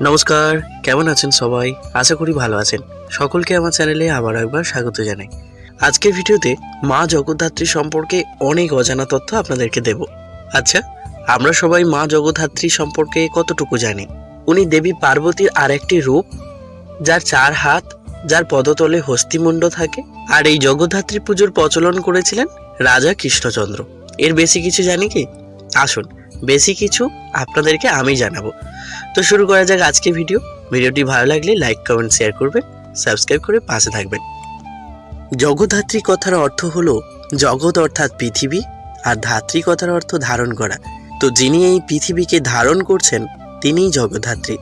নমস্কার, কেমন আছেন সবাই? আশা করি ভালো আছেন। সকলকে আমার চ্যানেলে আবার একবার স্বাগত জানাই। আজকের ভিডিওতে মা জগদ্ধাত্রী সম্পর্কে অনেক অজানা তথ্য আপনাদেরকে দেব। আচ্ছা আমরা সবাই মা জগদ্ধাত্রী সম্পর্কে কতটুকু জানি? উনি দেবী পার্বতীর আরেকটি রূপ, যার চার হাত, যার পদতলে হস্তিমুণ্ড থাকে, আর এই জগদ্ধাত্রী পুজোর প্রচলন করেছিলেন রাজা কৃষ্ণচন্দ্র। এর বেশি কিছু জানি কি? আসুন বেশি কিছু আপনাদেরকে আমি জানাব। তো শুরু করা যাক আজকে ভিডিও। ভিডিওটি ভালো লাগলে লাইক, কমেন্ট শেয়ার করবেন সাবস্ক্রাইব করে পাশে থাকবেন। জগদ্ধাত্রী কথার অর্থ হলো জগৎ অর্থাৎ পৃথিবী আর ধাত্রী কথার অর্থ ধারণ করা। তো যিনি এই পৃথিবীকে ধারণ করছেন, তিনিই জগদ্ধাত্রী।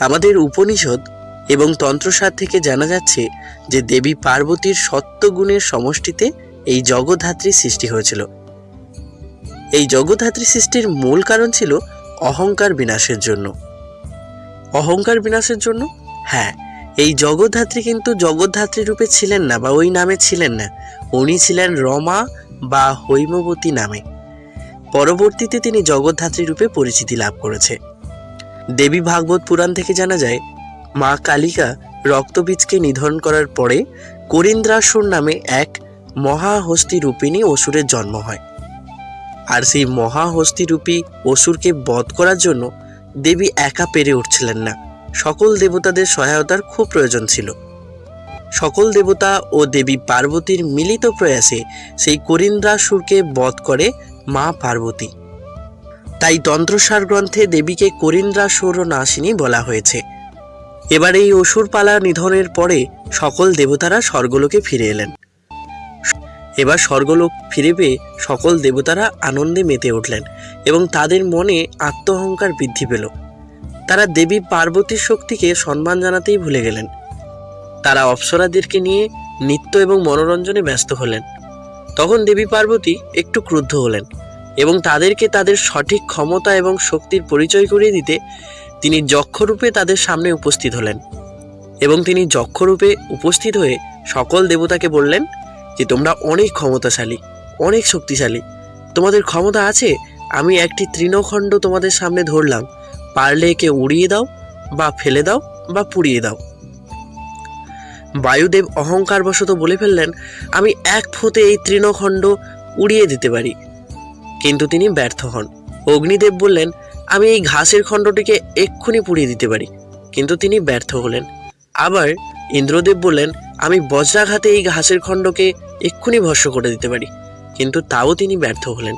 আমাদের উপনিষদ এবং তন্ত্রসার থেকে জানা যাচ্ছে যে দেবী পার্বতীর সত্যগুণের সমষ্টিতে এই জগদ্ধাত্রী সৃষ্টি হয়েছিল। এই জগদ্ধাত্রী সৃষ্টির মূল কারণ ছিল অহংকার বিনাশের জন্য। অহংকার বিনাশের জন্য? হ্যাঁ এই জগদ্ধাত্রী কিন্তু জগদ্ধাত্রী রূপে ছিলেন না বা ওই নামে ছিলেন না। উনি ছিলেন রমা বা হৈমবতী নামে। পরবর্তীতে তিনি জগদ্ধাত্রী রূপে পরিচিতি লাভ করেছে। দেবী ভাগবত পুরাণ থেকে জানা যায়, মা কালিকা রক্তবীজকে নিধন করার পরে করিন্দ্রাসুর নামে এক মহাহস্তি রূপিণী অসুরের জন্ম হয়। আর সেই মহাহস্তিরূপী অসুরকে বধ করার জন্য দেবী একা পেরে উঠছিলেন না। সকল দেবতাদের সহায়তার খুব প্রয়োজন ছিল। সকল দেবতা ও দেবী পার্বতীর মিলিত প্রয়াসে সেই করিন্দ্রাসুরকে বধ করে মা পার্বতী। তাই তন্ত্রসার গ্রন্থে দেবীকে করিন্দ্রাসুর নাসিনী বলা হয়েছে। এবার এই অসুর পালা নিধনের পরে সকল দেবতারা স্বর্গলোকে ফিরে এলেন। এবার স্বর্গলোক ফিরে পেয়ে সকল দেবতারা আনন্দে মেতে উঠলেন এবং তাদের মনে আত্মহংকার বৃদ্ধি পেল। তারা দেবী পার্বতীর শক্তিকে সম্মান জানাতেই ভুলে গেলেন। তারা অপ্সরাদেরকে নিয়ে নৃত্য এবং মনোরঞ্জনে ব্যস্ত হলেন। তখন দেবী পার্বতী একটু ক্রুদ্ধ হলেন এবং তাদেরকে তাদের সঠিক ক্ষমতা এবং শক্তির পরিচয় করিয়ে দিতে তিনি যক্ষরূপে তাদের সামনে উপস্থিত হলেন। এবং তিনি যক্ষরূপে উপস্থিত হয়ে সকল দেবতাকে বললেন যে তোমরা অনেক ক্ষমতাশালী, অনেক শক্তিশালী। তোমাদের ক্ষমতা আছে, আমি একটি তৃণখণ্ড তোমাদের সামনে ধরলাম। পারলে একে উড়িয়ে দাও, বা ফেলে দাও, বা পুড়িয়ে দাও। বায়ুদেব অহংকারবশত বলে ফেললেন, আমি এক ফোঁতে এই তৃণখণ্ড উড়িয়ে দিতে পারি। কিন্তু তিনি ব্যর্থ হন। অগ্নিদেব বললেন, আমি এই ঘাসের খণ্ডটিকে এক্ষুনি পুড়িয়ে দিতে পারি। কিন্তু তিনি ব্যর্থ হলেন। আবার ইন্দ্রদেব বললেন, আমি বজ্রাঘাতে এই ঘাসের খণ্ডকে এক্ষুনি ভস্য করে দিতে পারি। কিন্তু তাও তিনি ব্যর্থ হলেন।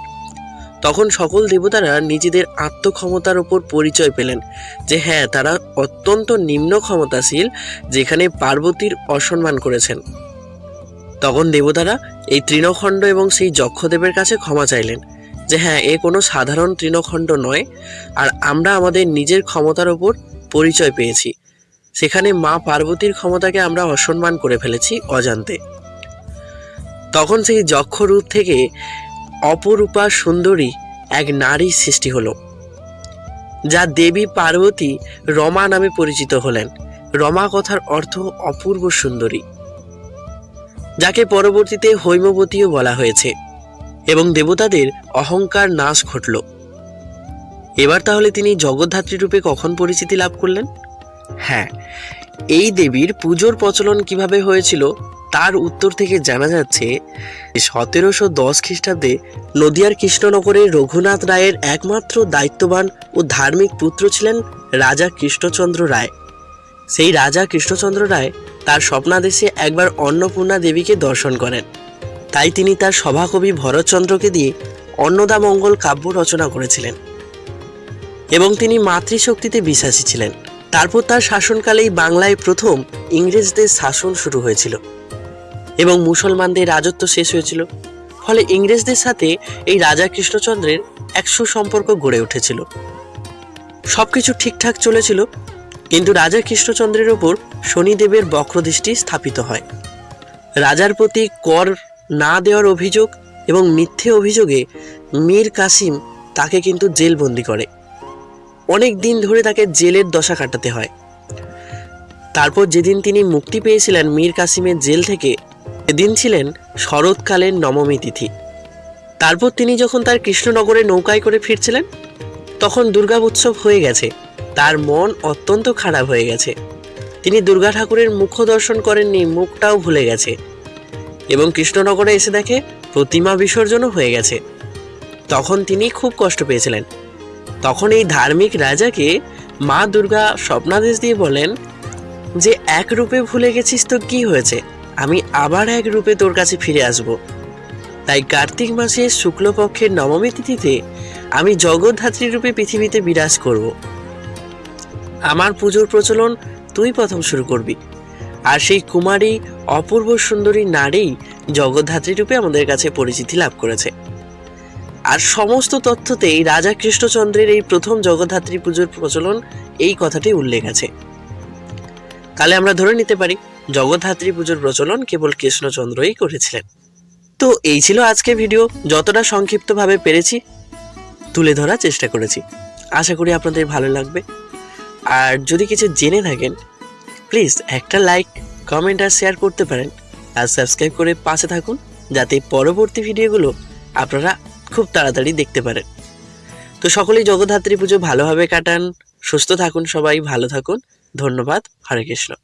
তখন সকল দেবতারা নিজেদের আত্মক্ষমতার ওপর পরিচয় পেলেন যে হ্যাঁ তারা অত্যন্ত নিম্ন ক্ষমতাশীল, যেখানে পার্বতীর অসম্মান করেছেন। তখন দেবতারা এই তৃণখণ্ড এবং সেই যক্ষদেবের কাছে ক্ষমা চাইলেন যে হ্যাঁ এ কোনো সাধারণ তৃণখণ্ড নয়, আর আমরা আমাদের নিজের ক্ষমতার ওপর পরিচয় পেয়েছি। সেখানে মা পার্বতীর ক্ষমতাকে আমরা অসম্মান করে ফেলেছি অজান্তে। তখন সেই যক্ষ রূপ থেকে অপরূপা সুন্দরী এক নারী সৃষ্টি হলো, যা দেবী পার্বতী রমা নামে পরিচিত হলেন। রমা কথার অর্থ অপূর্ব সুন্দরী, যাকে পরবর্তীতে হৈমবতীও বলা হয়েছে এবং দেবতাদের অহংকার নাশ ঘটল। এবার তাহলে তিনি জগদ্ধাত্রী রূপে কখন পরিচিতি লাভ করলেন? হ্যাঁ এই দেবীর পুজোর প্রচলন কীভাবে হয়েছিল তার উত্তর থেকে জানা যাচ্ছে সতেরোশো দশ খ্রিস্টাব্দে নদিয়ার কৃষ্ণনগরে রঘুনাথ রায়ের একমাত্র দায়িত্ববান ও ধার্মিক পুত্র ছিলেন রাজা কৃষ্ণচন্দ্র রায়। সেই রাজা কৃষ্ণচন্দ্র রায় তার স্বপ্নাদেশে একবার অন্নপূর্ণা দেবীকে দর্শন করেন। তাই তিনি তার সভাকবি ভরতচন্দ্রকে দিয়ে অন্নদামঙ্গল কাব্য রচনা করেছিলেন এবং তিনি মাতৃশক্তিতে বিশ্বাসী ছিলেন। তারপর তার শাসনকালেই বাংলায় প্রথম ইংরেজদের শাসন শুরু হয়েছিল এবং মুসলমানদের রাজত্ব শেষ হয়েছিল। ফলে ইংরেজদের সাথে এই রাজা কৃষ্ণচন্দ্রের এক সুসম্পর্ক গড়ে উঠেছিল। সবকিছু ঠিকঠাক চলেছিল, কিন্তু রাজা কৃষ্ণচন্দ্রের ওপর শনিদেবের বক্রদৃষ্টি স্থাপিত হয়। রাজার প্রতি কর না দেওয়ার অভিযোগ এবং মিথ্যে অভিযোগে মীর কাসিম তাকে কিন্তু জেলবন্দি করে। অনেক দিন ধরে তাকে জেলের দশা কাটাতে হয়। তারপর যেদিন তিনি মুক্তি পেয়েছিলেন মীর কাসিমের জেল থেকে, সেদিন ছিলেন শরৎকালের নবমী তিথি। তারপর তিনি যখন তার কৃষ্ণনগরে নৌকায় করে ফিরছিলেন, তখন দুর্গা উৎসব হয়ে গেছে। তার মন অত্যন্ত খারাপ হয়ে গেছে। তিনি দুর্গা ঠাকুরের মুখ দর্শন করেননি, মুখটাও ভুলে গেছে। এবং কৃষ্ণনগরে এসে দেখে প্রতিমা বিসর্জনও হয়ে গেছে। তখন তিনি খুব কষ্ট পেয়েছিলেন। তখন এই ধার্মিক রাজাকে মা দুর্গা স্বপ্নাদেশ দিয়ে বলেন, যে এক রূপে ভুলে গেছিস তো কি হয়েছে? আমি আবার এক রূপে তোর কাছে ফিরে আসব। তাই কার্তিক মাসের শুক্লপক্ষের নবমী তিথিতে আমি জগদ্ধাত্রী রূপে পৃথিবীতে বিরাজ করব। আমার পুজোর প্রচলন তুই প্রথম শুরু করবি। আর সেই কুমারী অপূর্ব সুন্দরী নারী জগদ্ধাত্রী রূপে আমাদের কাছে পরিচিতি লাভ করেছে। আর সমস্ত তথ্যতেই রাজা কৃষ্ণচন্দ্রের এই প্রথম জগদ্ধাত্রী পুজোর প্রচলন এই কথাটি উল্লেখ আছে। তাহলে আমরা ধরে নিতে পারি, জগদ্ধাত্রী পুজোর প্রচলন কেবল কৃষ্ণচন্দ্রই করেছিলেন। তো এই ছিল আজকে ভিডিও, যতটা সংক্ষিপ্তভাবে পেরেছি তুলে ধরার চেষ্টা করেছি। আশা করি আপনাদের ভালো লাগবে। আর যদি কিছু জেনে থাকেন, প্লিজ একটা লাইক, কমেন্ট আর শেয়ার করতে পারেন। আর সাবস্ক্রাইব করে পাশে থাকুন, যাতে পরবর্তী ভিডিওগুলো আপনারা খুব তাড়াতাড়ি দেখতে পারেন। তো সকলেই জগদ্ধাত্রী পুজো ভালোভাবে কাটান, সুস্থ থাকুন সবাই, ভালো থাকুন। ধন্যবাদ, হরে কৃষ্ণ।